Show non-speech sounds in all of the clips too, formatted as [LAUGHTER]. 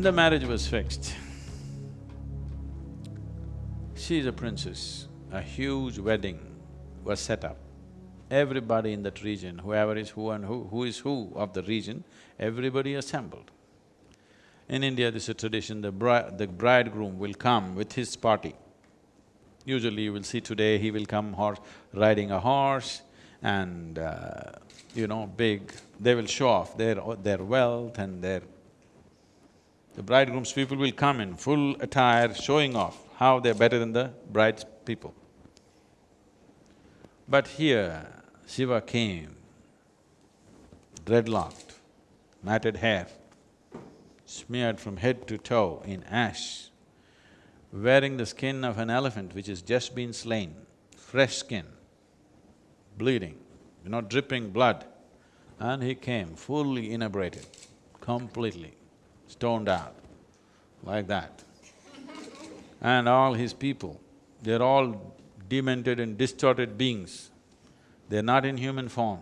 And the marriage was fixed. She is a princess. A huge wedding was set up. Everybody in that region, whoever is who and who, who is who of the region, everybody assembled. In India, this is a tradition, the bride… the bridegroom will come with his party. Usually you will see today, he will come horse… riding a horse and uh, you know, big… they will show off their… their wealth and their… The bridegroom's people will come in full attire, showing off how they're better than the bride's people. But here, Shiva came, dreadlocked, matted hair, smeared from head to toe in ash, wearing the skin of an elephant which has just been slain, fresh skin, bleeding, you know, dripping blood. And he came fully inebriated, completely stoned out, like that. and all his people, they're all demented and distorted beings. They're not in human form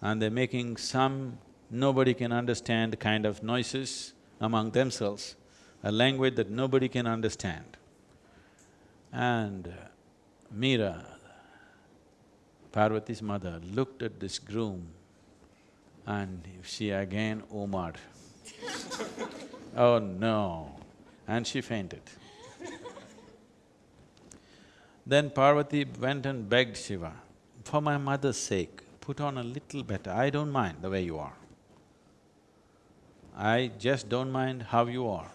and they're making some nobody can understand kind of noises among themselves, a language that nobody can understand. And uh, Mena, Parvati's mother, looked at this groom and she again omaed. [LAUGHS] oh no, and she fainted. then Parvati went and begged Shiva, for my mother's sake, put on a little better, I don't mind the way you are. I just don't mind how you are.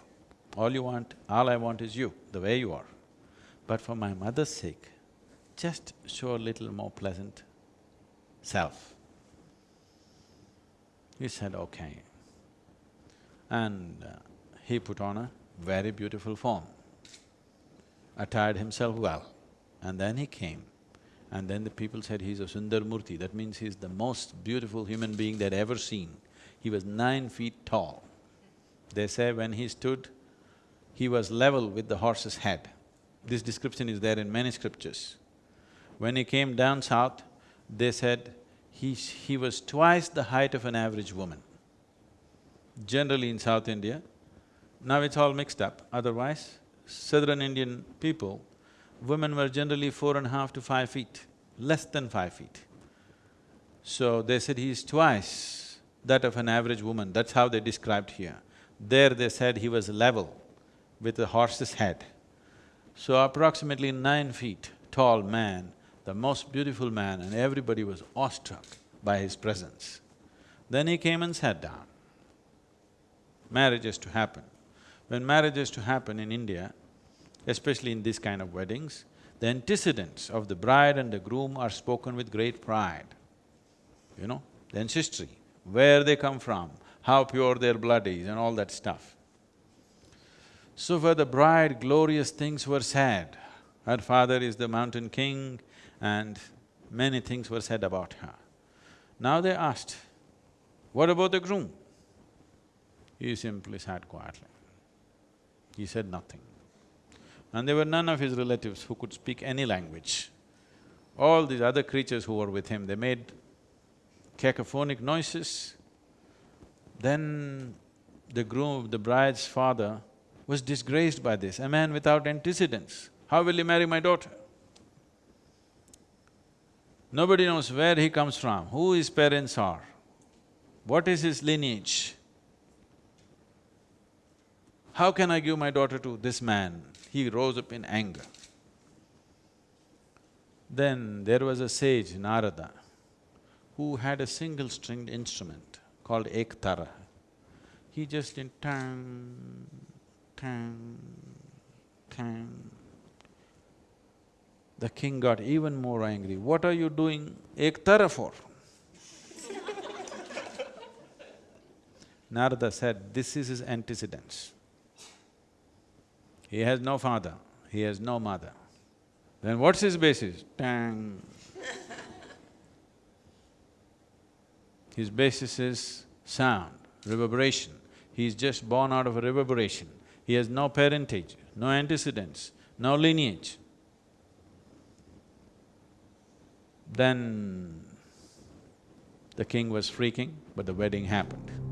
All you want, all I want is you, the way you are. But for my mother's sake, just show a little more pleasant self. He said, okay. And uh, he put on a very beautiful form, attired himself well, and then he came. And then the people said he's a Sundar Murti, that means he's the most beautiful human being they'd ever seen. He was nine feet tall. They say when he stood, he was level with the horse's head. This description is there in many scriptures. When he came down south, they said he, he was twice the height of an average woman. Generally in South India, now it's all mixed up, otherwise, southern Indian people, women were generally four and a half to five feet, less than five feet. So they said he is twice that of an average woman, that's how they described here. There they said he was level with a horse's head. So approximately nine feet tall man, the most beautiful man and everybody was awestruck by his presence. Then he came and sat down. Marriage to happen. When marriage to happen in India, especially in this kind of weddings, the antecedents of the bride and the groom are spoken with great pride, you know, the ancestry where they come from, how pure their blood is and all that stuff. So for the bride, glorious things were said. Her father is the mountain king and many things were said about her. Now they asked, what about the groom? He simply sat quietly. He said nothing. And there were none of his relatives who could speak any language. All these other creatures who were with him, they made cacophonic noises. Then the groom, the bride's father was disgraced by this, a man without antecedents. How will he marry my daughter? Nobody knows where he comes from, who his parents are, what is his lineage. How can I give my daughter to this man? He rose up in anger. Then there was a sage, Narada who had a single-stringed instrument called ektara. He just did tang, tang, tang. The king got even more angry. What are you doing ektara for? [LAUGHS] Narada said, this is his antecedents. He has no father, he has no mother. Then what's his basis? Tang. His basis is sound, reverberation. He is just born out of a reverberation. He has no parentage, no antecedents, no lineage. Then the king was freaking, but the wedding happened.